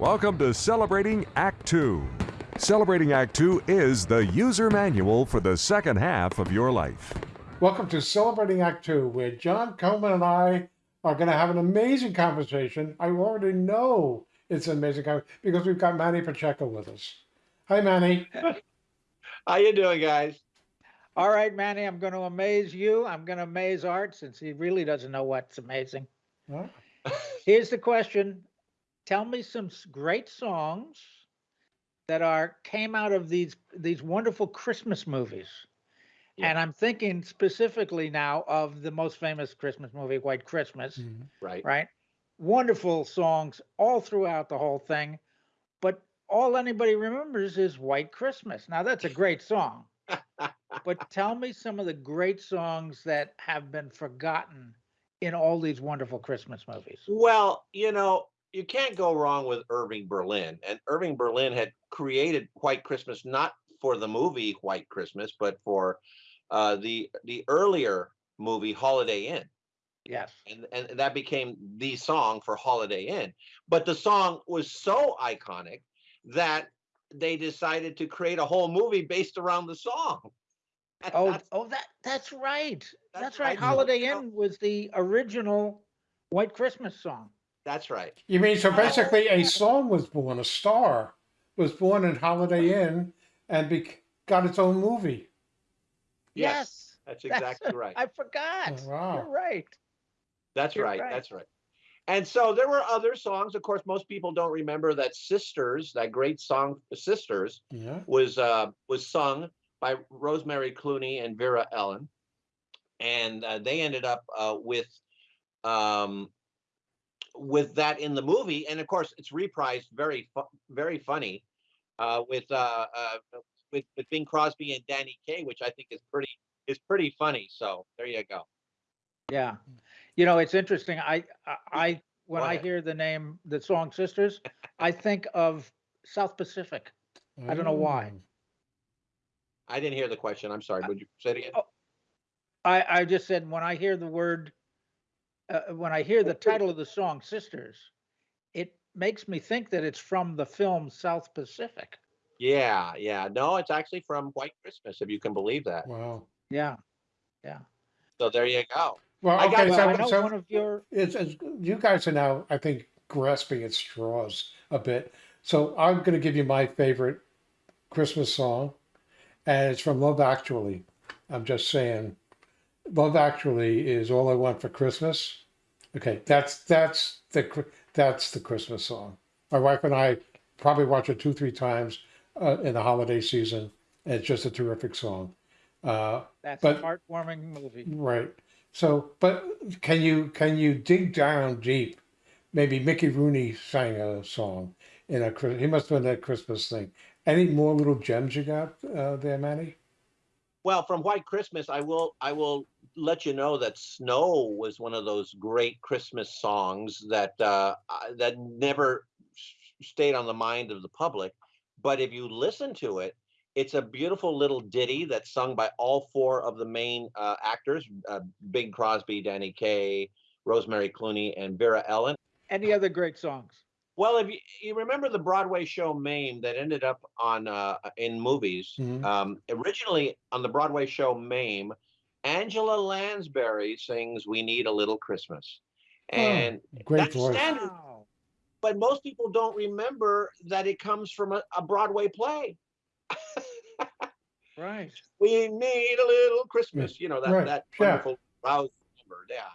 Welcome to Celebrating Act Two. Celebrating Act Two is the user manual for the second half of your life. Welcome to Celebrating Act Two, where John Coleman and I are going to have an amazing conversation. I already know it's an amazing conversation because we've got Manny Pacheco with us. Hi, Manny. How you doing, guys? All right, Manny, I'm going to amaze you. I'm going to amaze Art since he really doesn't know what's amazing. Huh? Here's the question. Tell me some great songs that are came out of these these wonderful Christmas movies. Yeah. And I'm thinking specifically now of the most famous Christmas movie, White Christmas, Mhm. Right. right? Wonderful songs all throughout the whole thing, but all anybody remembers is White Christmas. Now that's a great song. but tell me some of the great songs that have been forgotten in all these wonderful Christmas movies. Well, you know, you can't go wrong with Irving Berlin. And Irving Berlin had created White Christmas not for the movie White Christmas, but for uh, the the earlier movie Holiday Inn. Yes. And, and that became the song for Holiday Inn. But the song was so iconic that they decided to create a whole movie based around the song. And Oh, that's- oh, that that's right. That's, That's right. Holiday. Inn was the original White Christmas song. That's right. You mean so basically a song was born, a star was born in Holiday Inn and be- got its own movie. Yes, Yes. that's exactly right. I forgot. Oh, wow. You're right. That's You're right, right. That's right. And so there were other songs. Of course, most people don't remember that "Sisters," that great song "Sisters," Yeah. was uh, was sung by Rosemary Clooney and Vera Ellen, and uh, they ended up uh, with um, with that in the movie. And of course, it's reprised very fu- very funny uh, with uh, uh, with with Bing Crosby and Danny Kaye, which I think is pretty is pretty funny. So there you go. Yeah. You know, it's interesting. I I, I when I hear the name the song Sisters, I think of South Pacific. I don't know why. Mm. I didn't hear the question. I'm sorry. Would you say it again? oh, I I just said when I hear the word uh, when I hear the title of the song Sisters, it makes me think that it's from the film South Pacific. Yeah, yeah. No, it's actually from White Christmas, if you can believe that. Wow. Yeah. Yeah. So there you go. Well, I got- okay, Well, I so, know so one of your it's, it's you guys are now, I think, grasping at straws a bit. So I'm going to give you my favorite Christmas song, and it's from Love Actually. I'm just saying, Love Actually is all I want for Christmas. Okay, that's that's the that's the Christmas song. My wife and I probably watch it two three times uh, in the holiday season, and it's just a terrific song. Uh, that's but- a heartwarming movie. Right. So, but can you can you dig down deep? Maybe Mickey Rooney sang a song in a he must have been that Christmas thing. Any more little gems you got uh, there, Manny? Well, from White Christmas, I will I will let you know that Snow was one of those great Christmas songs that uh, that never stayed on the mind of the public. But if you listen to it, it's a beautiful little ditty that's sung by all four of the main uh, actors: uh, Bing Crosby, Danny Kaye, Rosemary Clooney, and Vera Ellen. Any other great songs? Well, if you, you remember the Broadway show Mame that ended up on uh, in movies, Mhm. um, originally on the Broadway show Mame, Angela Lansbury sings "We Need a Little Christmas," and Great that's voice. standard. Wow. But most people don't remember that it comes from a, a Broadway play. Right. We need a little Christmas, you know that Right, that yeah. wonderful rousing number, yeah.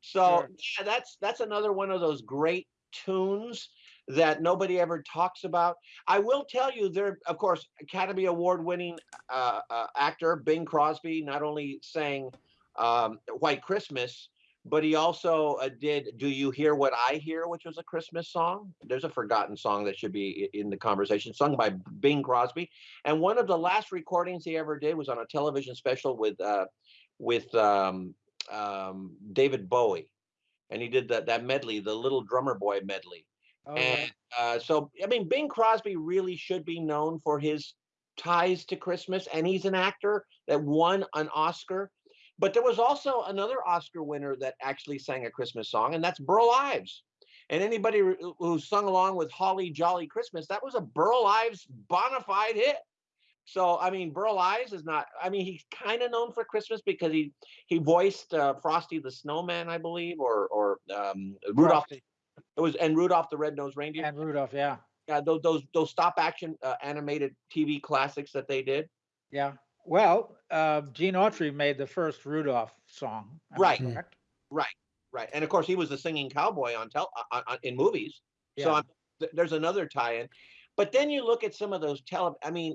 So Sure. yeah, that's that's another one of those great tunes that nobody ever talks about. I will tell you, there, of course, Academy Award-winning uh, uh, actor Bing Crosby not only sang um, "White Christmas," but he also uh, did "Do You Hear What I Hear," which was a Christmas song. There's a forgotten song that should be in the conversation, sung by Bing Crosby. And one of the last recordings he ever did was on a television special with uh, with um, um, David Bowie, and he did that that medley, the Little Drummer Boy medley. Oh. And uh, so, I mean, Bing Crosby really should be known for his ties to Christmas, and he's an actor that won an Oscar. But there was also another Oscar winner that actually sang a Christmas song, and that's Burl Ives. And anybody who who sung along with Holly Jolly Christmas, that was a Burl Ives bona fide hit. So I mean, Burl Ives is not. I mean, he's kind of known for Christmas because he he voiced uh, Frosty the Snowman, I believe, or or um, Rudolph. Frosty It was and Rudolph the Red-Nosed Reindeer. and Rudolph, yeah, Yeah, those those those stop action uh, animated TV classics that they did. yeah. Well, uh, Gene Autry made the first Rudolph song. am Right. correct? Right, and of course he was the singing cowboy on tel on, on, in movies. So Yeah. I'm, th- there's another tie-in. But then you look at some of those tele. I mean,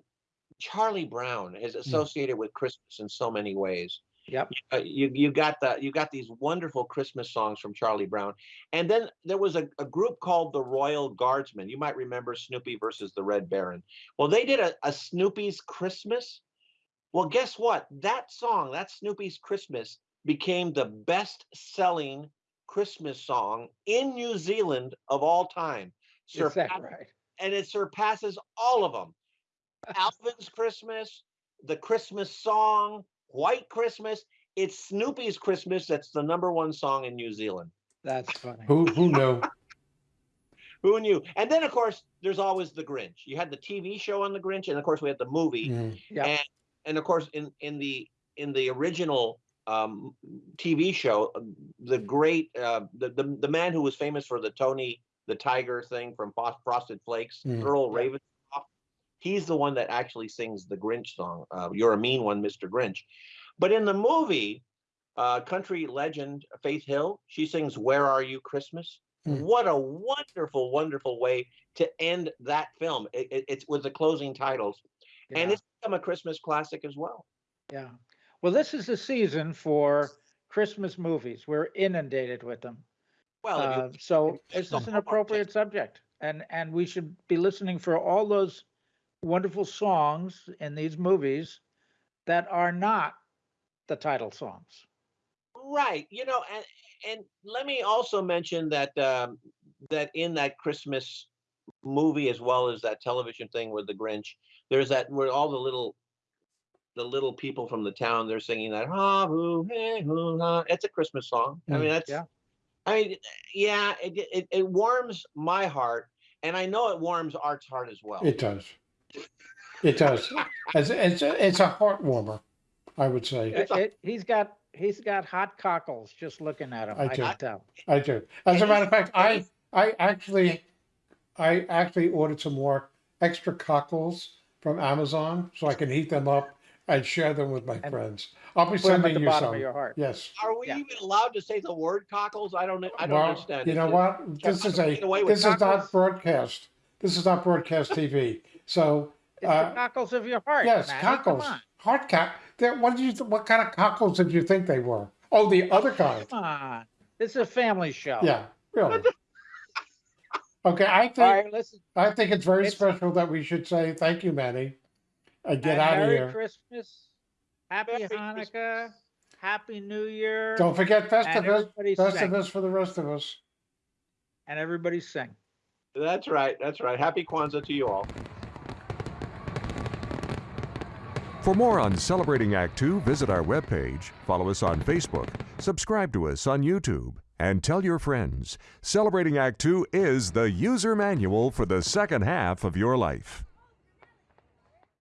Charlie Brown is associated with Christmas in so many ways. Yep. Uh, you you got the you got these wonderful Christmas songs from Charlie Brown, and then there was a, a group called the Royal Guardsmen. You might remember Snoopy versus the Red Baron. Well, they did a, a Snoopy's Christmas. Well, guess what? That song, that Snoopy's Christmas, became the best-selling Christmas song in New Zealand of all time. Is that Surpass- right? and it surpasses all of them. Alvin's Christmas, the Christmas song, White Christmas. It's Snoopy's Christmas that's the number one song in New Zealand. That's funny. Who who knew? Who knew? And then, of course, there's always the Grinch. You had the TV show on the Grinch, and of course, we had the movie. Mm. Yeah. And and of course, in in the in the original um, TV show, uh, the great uh, the, the the man who was famous for the Tony the Tiger thing from Frosted Flakes, Mm. Thurl Yeah. Ravenscroft. He's the one that actually sings the Grinch song. Uh, You're a mean one, Mr. Grinch. But in the movie, uh, country legend Faith Hill, she sings "Where Are You Christmas." Mm. What a wonderful, wonderful way to end that film. It, it- it's with the closing titles, and it's become a Christmas classic as well. Yeah. Well, this is the season for Christmas movies. We're inundated with them. Well, if you- Uh, so it's an appropriate subject. And and we should be listening for all those wonderful songs in these movies that are not the title songs. Right. You know, and and let me also mention that um, that in that Christmas movie as well as that television thing with the Grinch, there's that where all the little the little people from the town they're singing that ha hoo hey hoo ha. It's a Christmas song. I Mm, mean that's yeah. I mean yeah, it, it it warms my heart, and I know it warms Art's heart as well. It does. It does. It's it's a, it's a heart warmer, I would say. It's a- It- he's got he's got hot cockles just looking at him. I I, do. tell. I do. As a matter of fact, I I actually I actually ordered some more extra cockles from Amazon so I can heat them up and share them with my And friends. I'll be Put them at sending the you bottom some. of your heart. Yes. Are we Yeah. even allowed to say the word cockles? I don't. I don't well, understand. you know it- what? This is don't a get away this is not broadcast. This is not broadcast TV. So It's uh, the cockles of your heart. yes, Manny, cockles, Come on. heart cock. They're- What did you? th- What kind of cockles did you think they were? Oh, the other kind. Come on. This is a family show. Yeah, really. Okay, I think All right, listen. I think it's very It's- special that we should say thank you, Manny, and get and out of here. Merry. Christmas. Happy Merry Hanukkah. Happy New Year. Don't forget and Festivus. sing. Festivus for the rest of us. And everybody sing. That's right. That's right. Happy Kwanzaa to you all. For more on Celebrating Act Two, visit our webpage, follow us on Facebook, subscribe to us on YouTube, and tell your friends. Celebrating Act Two is the user manual for the second half of your life.